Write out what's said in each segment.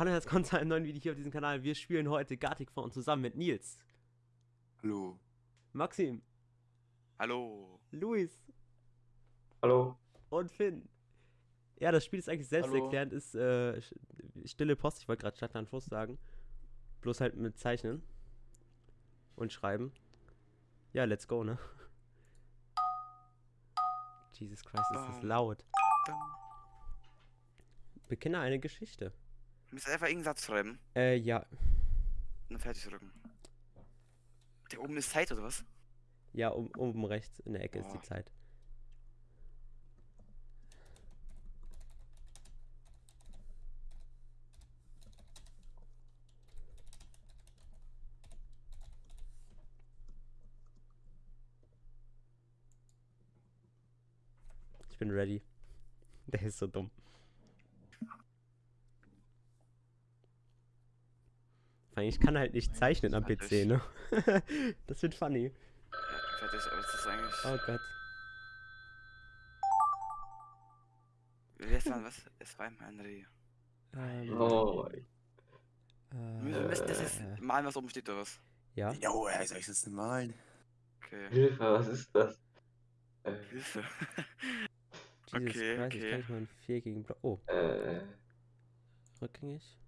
Hallo, herzlich willkommen zu einem neuen Video hier auf diesem Kanal. Wir spielen heute Gartic Phone zusammen mit Nils, Hallo. Maxim, Hallo. Luis Hallo. und Finn. Ja, das Spiel ist eigentlich selbsterklärend, ist äh, stille Post. Ich wollte gerade Stadt, Land, Fluss sagen. Bloß halt mit Zeichnen und Schreiben. Ja, let's go, ne? Jesus Christ, ist das laut. Bam. Bekenne eine Geschichte. Du musst einfach irgendeinen Satz schreiben Äh, ja. und dann fertig drücken. Der oben ist Zeit oder was? Ja, um, oben rechts in der Ecke ist die. Zeit. Ich bin ready. Der ist so dumm. Allem, Ich kann halt nicht zeichnen am. PC, ne? das wird funny. Ich fertig, aber es ist eigentlich. Oh Gott. Wer? Was? Es war ein Reh. Ähm, Oh, Wir müssen das jetzt äh, malen, was oben steht oder was? ja. Jo, er soll ich das denn malen? Okay. Hilfe, was ist das? Äh, Hilfe. Jesus Okay, Christ, ich okay. kann nicht mal einen viereckigen Block. Oh, äh, rückgängig.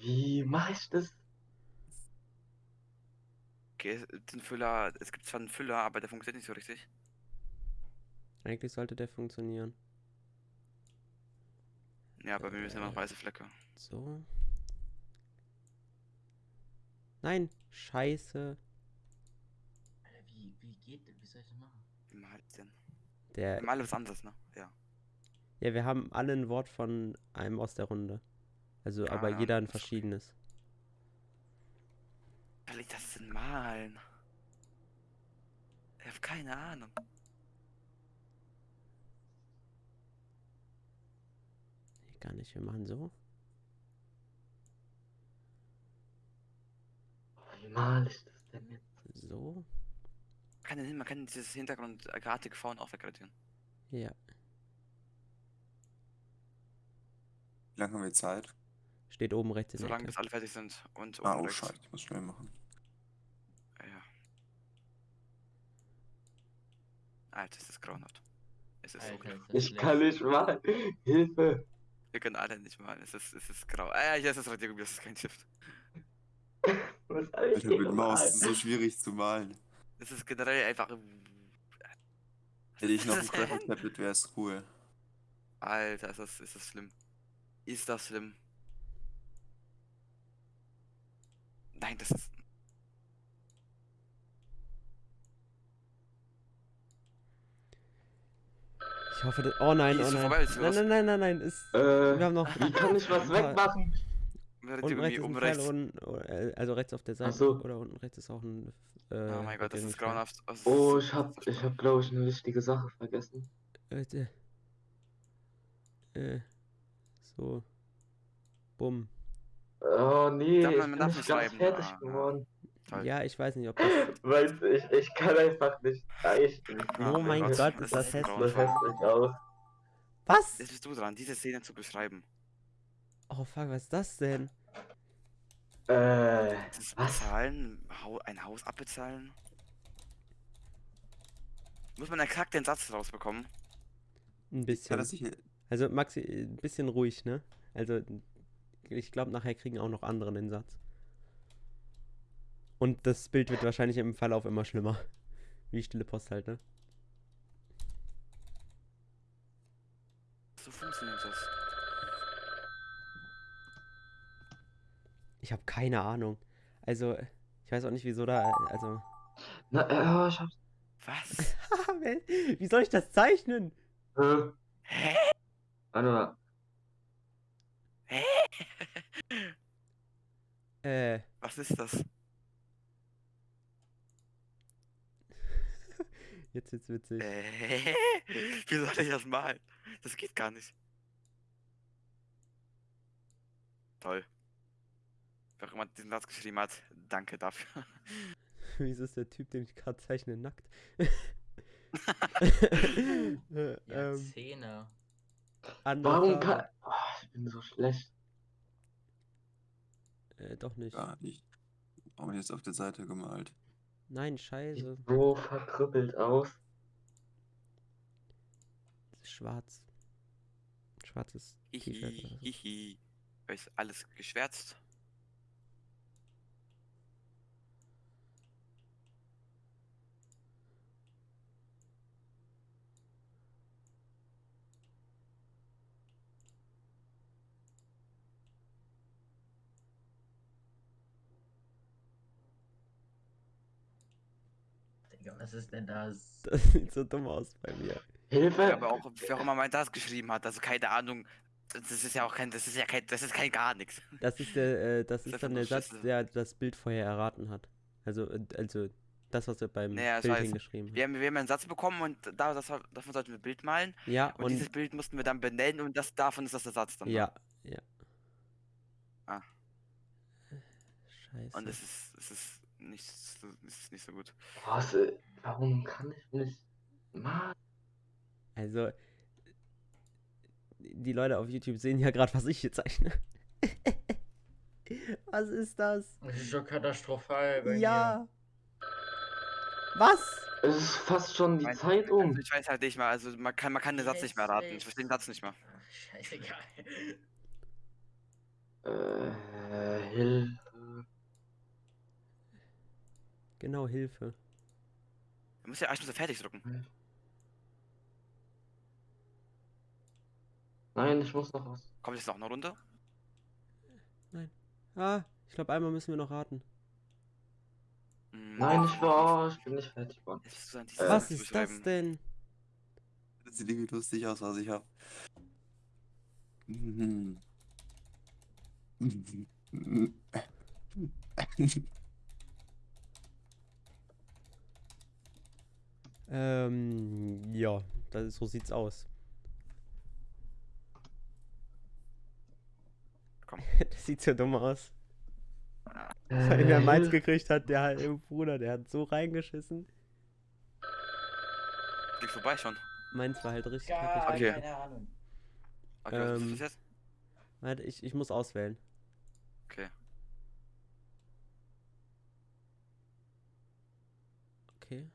Wie mache ich das? Okay, den Füller. Es gibt zwar einen Füller, aber der funktioniert nicht so richtig. Eigentlich sollte der funktionieren. Ja, aber wir müssen immer noch Äh. weiße Flecke. So. Nein, scheiße. Alter, wie, wie geht das? Wie soll ich das machen? Wie malt denn? Der, Wir malen was anderes, ne? Ja. ja, wir haben alle ein Wort von einem aus der Runde. Also, aber Ah, jeder ein ist okay. verschiedenes. Wie soll ich das denn malen? Ich hab keine Ahnung. Nee, gar nicht. Wir machen so. Wie male ich das denn jetzt? So. Kann denn, man kann dieses Hintergrund äh, Gratik vorn auch wegradieren. Ja. Wie lange haben wir Zeit? Steht oben rechts in der Solange bis alle fertig sind. Und Ah, oben oh rechts. scheiße, ich muss schnell machen. Ja. Alter, ist das grauenhaft. Es ist so Alter, grau. ist das Ich schlecht. kann nicht malen. Hilfe. Wir können alle nicht mal. Es ist, es ist grau. Ah, ja, hier ist das Radiergummi, das ist kein Stift. Was soll ich Alter, mit Maus ist es so schwierig zu malen. Es ist generell einfach. Hätte ich noch ein Cracker-Tablet, wäre es cool. Alter, ist das, ist das schlimm. Ist das schlimm? Nein, das ist. Ich hoffe, das. Oh nein, oh nein. vorbei, Nein, los? nein, nein, nein, nein. Ist, Äh, wir haben noch. wie kann ich was wegmachen? Unten rechts ist ein oben Pfeil, rechts. unten, äh, also rechts auf der Seite. so. Oder unten rechts ist auch ein. Äh, Oh mein Gott, das ist grauenhaft. Das Oh, ich hab, ich hab, glaube ich, eine wichtige Sache vergessen. Leute. Äh. So. Bumm. Oh nee, Darf ich man- man bin darf nicht ganz fertig Ah, ah. geworden. Toll. Ja, ich weiß nicht, ob das. Weißt du, ich, ich kann einfach nicht zeichnen. Ah, Oh mein Gott, ist das ist Das sieht hässlich. so hässlich aus. Was? Jetzt bist du dran, diese Szene zu beschreiben. Oh fuck, was ist das denn? Äh, Das Was? bezahlen, ein Haus abbezahlen. Muss man exakt den Satz rausbekommen? Ein bisschen. das. Also Maxi, ein bisschen ruhig, ne? Also ich glaube, nachher kriegen auch noch andere den Satz. Und das Bild wird wahrscheinlich im Verlauf immer schlimmer. Wie stille Post halt, ne? So funktioniert das. Ich habe keine Ahnung. Also, ich weiß auch nicht, wieso da. Also. na, äh, oh, ich hab's. Was? Wie soll ich das zeichnen? Äh, Hä? warte mal. Äh. Was ist das? Jetzt wird's witzig. Äh, wie soll ich das malen? Das geht gar nicht. Toll. Wer auch immer diesen Satz geschrieben hat, danke dafür. Wieso ist der Typ, den ich gerade zeichne, nackt? äh, Ja, ähm, Zähne. Warum kann. Oh, ich bin so schlecht. Äh, doch nicht. Gar nicht. Warum jetzt auf der Seite gemalt? Nein, Sieht scheiße. so verkrüppelt aus. Das ist schwarz. Schwarzes T-Shirt. Hihi, hihi. Ist alles geschwärzt? Was ist denn das? Das sieht so dumm aus bei mir. Hilfe! Aber auch, wer auch immer mein das geschrieben hat, also keine Ahnung. Das ist ja auch kein, das ist ja kein, das ist kein gar nichts. Das ist der, äh, das ist ist dann der Satz, der das Bild vorher erraten hat. Also, also das, was er beim Naja, Bild hingeschrieben hat. Wir haben, wir haben einen Satz bekommen und da, das, davon sollten wir ein Bild malen. Ja, Und, und, dieses Bild mussten wir dann benennen und das davon ist das der Satz dann. ne? ja, ja. Ah. Scheiße. Und es ist, es ist nicht, ist nicht so gut. Was, äh, warum kann ich nicht. Mann. Also, die Leute auf YouTube sehen ja gerade, was ich hier zeichne. was ist das? Das ist schon katastrophal bei Ja. Was? Es ist fast schon die Mein- Zeit um. Also ich weiß halt nicht mal, also man kann, man kann den Satz nicht mehr raten. Ich verstehe den Satz nicht mehr. mir. Scheißegal. Äh, Hilfe. Genau, Hilfe. Du musst ja, ich muss ja fertig drücken. Nein, ich muss noch was. Kommt jetzt noch eine Runde? Ah, ich glaube, einmal müssen wir noch raten. Hm, Nein, ich war. Ich bin nicht fertig geworden. Äh, was ist das denn? Das sieht irgendwie lustig aus, was ich hab. Ähm, ja, das ist, so sieht's aus. Komm. das sieht so dumm aus. Äh, Weil wer meins gekriegt hat, der halt, im Bruder, der hat so reingeschissen. Geht vorbei schon. Meins war halt richtig Gar kacke. Okay. keine Ahnung. Okay, was Ähm, ist das jetzt? Warte, ich, ich muss auswählen. Okay. Okay.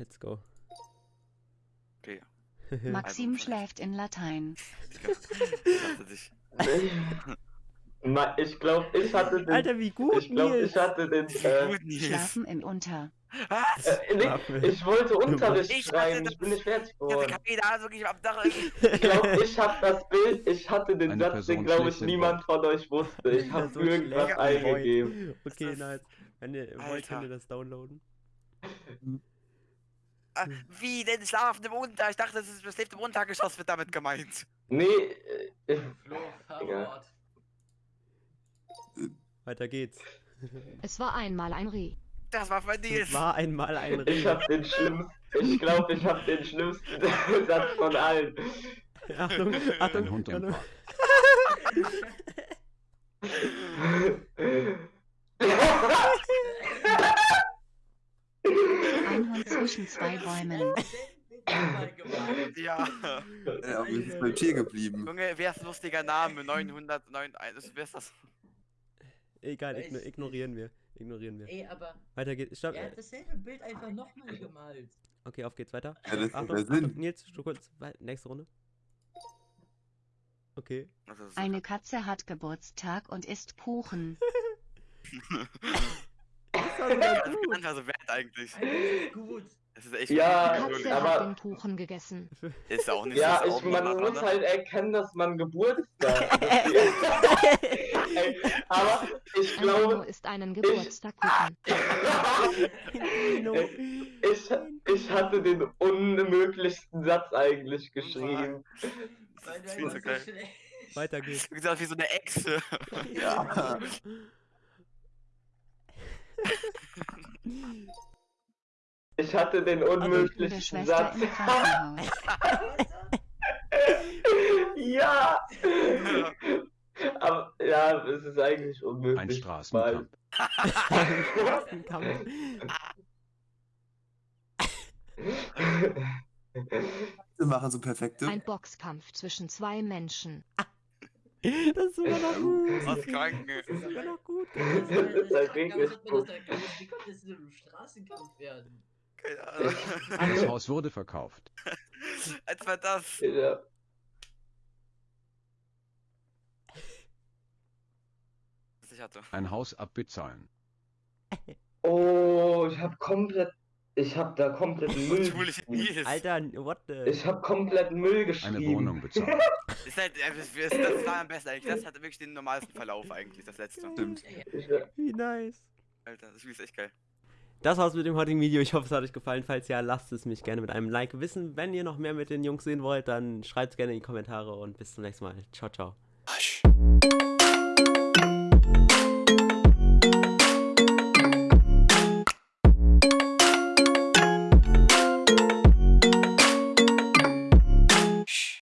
Let's go. Okay. Maxim Also, schläft in Latein. Ich dachte sich. Ma- Ich glaube, ich hatte den. Alter, wie gut, ich glaube, ich hatte den. Äh. Schlafen im Unter. Was? äh, nee, ich wollte Unterricht Ich hatte schreiben. das- Ich bin nicht fertig Ich hatte geworden. keine Ahnung, ich. Ich glaube, ich habe das Bild. Ich hatte den Eine Satz, den Person glaube ich niemand von euch wusste. Ich habe So irgendwas eingegeben. Okay, nice. Wenn ihr wollt, könnt ihr das downloaden. Ah, Wie denn schlafen im Unter? Ich dachte, das ist im Untergeschoss wird damit gemeint. Nee, äh, ich, Flo, Egal. Weiter geht's. Es war einmal ein Reh. Das war von Es Nils. war einmal ein ich Reh. habe den schlimmsten. Ich glaube, ich habe den schlimmsten Satz von allen. Achtung, Achtung. Ein Hund im Achtung. Park. Ein Hund zwischen zwei Bäumen. Mal gemacht. Ja. Ja, aber es ist beim Tier geblieben. Junge, wer ist ein lustiger Name? 909. Wer ist das? Egal, igno ignorieren wir. Ignorieren wir. Ey, aber Weiter geht's. Stopp. er hat dasselbe Bild einfach nochmal gemalt. Okay, auf geht's weiter. Ja, das Achtung, Sinn. Achtung, Nils, du kurz. Nächste Runde. Okay. Das Eine Katze hat Geburtstag und isst Kuchen. Das war sogar Das gut. ist also wert eigentlich. Eigentlich gut. Das ist echt Ja. Katze aber- hat den Kuchen gegessen. Ist auch nicht Ja, ich, man muss halt erkennen, dass man Geburtstag Ey, Aber ich Ein glaube, isst einen Geburtstagkuchen. Dino. ich, ich hatte den unmöglichsten Satz eigentlich geschrieben. Weil Das ist so geil. Weiter geht's. Du siehst aus wie so eine Echse. Ja. Ich hatte den Schwester Satz. ja! Aber ja, es ist eigentlich unmöglich. Ein Straßenkampf. Kampf. Witze machen, so perfekte. Ein Boxkampf zwischen zwei Menschen. Das ist sogar noch gut. Das ist sogar noch gut. Das ist halt wirklich gut. Wie kommt das in einem Straßenkampf werden? Keine Ahnung. Das Haus wurde verkauft. Etwa das. Ja. Was ich hatte. Ein Haus abbezahlen. Oh, ich hab komplett. Ich hab da komplett Müll. Geschrieben. Alter, what the? Ich hab komplett Müll Eine geschrieben. Wohnung bezahlen. Ist halt, äh, das, das, war am besten eigentlich. Das hat wirklich den normalsten Verlauf eigentlich, das letzte. Stimmt. Wie nice. Alter, das Spiel ist echt geil. Das war's mit dem heutigen Video. Ich hoffe, es hat euch gefallen. Falls ja, lasst es mich gerne mit einem Like wissen. Wenn ihr noch mehr mit den Jungs sehen wollt, dann schreibt es gerne in die Kommentare und bis zum nächsten Mal. Ciao, ciao.